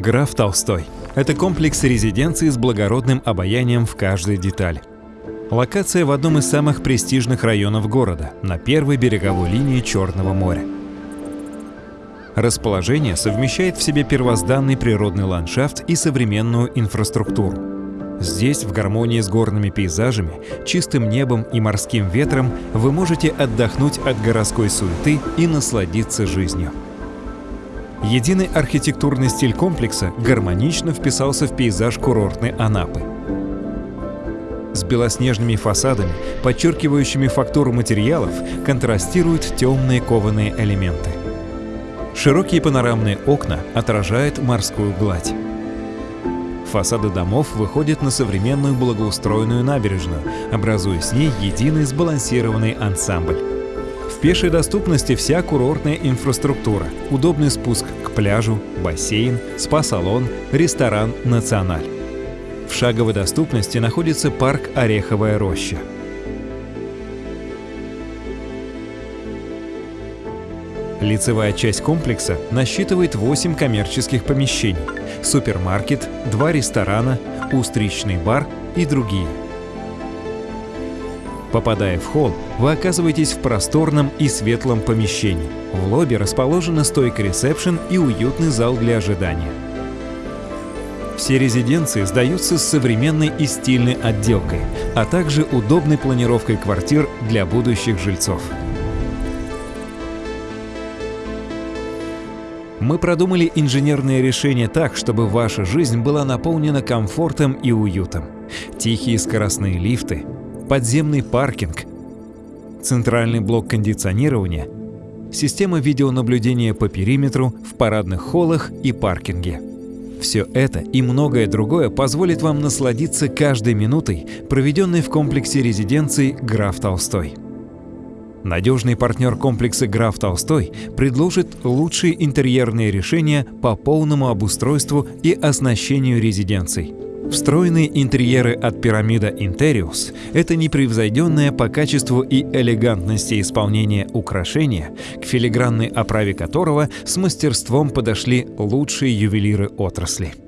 Граф Толстой – это комплекс резиденций с благородным обаянием в каждой детали. Локация в одном из самых престижных районов города, на первой береговой линии Черного моря. Расположение совмещает в себе первозданный природный ландшафт и современную инфраструктуру. Здесь, в гармонии с горными пейзажами, чистым небом и морским ветром, вы можете отдохнуть от городской суеты и насладиться жизнью. Единый архитектурный стиль комплекса гармонично вписался в пейзаж курортной Анапы. С белоснежными фасадами, подчеркивающими фактуру материалов, контрастируют темные кованые элементы. Широкие панорамные окна отражают морскую гладь. Фасады домов выходят на современную благоустроенную набережную, образуя с ней единый сбалансированный ансамбль. Пешей доступности вся курортная инфраструктура, удобный спуск к пляжу, бассейн, спа-салон, ресторан «Националь». В шаговой доступности находится парк «Ореховая роща». Лицевая часть комплекса насчитывает 8 коммерческих помещений, супермаркет, два ресторана, устричный бар и другие – Попадая в холл, вы оказываетесь в просторном и светлом помещении. В лобби расположена стойка ресепшн и уютный зал для ожидания. Все резиденции сдаются с современной и стильной отделкой, а также удобной планировкой квартир для будущих жильцов. Мы продумали инженерные решения так, чтобы ваша жизнь была наполнена комфортом и уютом. Тихие скоростные лифты, подземный паркинг, центральный блок кондиционирования, система видеонаблюдения по периметру в парадных холлах и паркинге. Все это и многое другое позволит вам насладиться каждой минутой, проведенной в комплексе резиденций «Граф Толстой». Надежный партнер комплекса «Граф Толстой» предложит лучшие интерьерные решения по полному обустройству и оснащению резиденций – Встроенные интерьеры от пирамида Interius – это непревзойденное по качеству и элегантности исполнения украшения, к филигранной оправе которого с мастерством подошли лучшие ювелиры отрасли.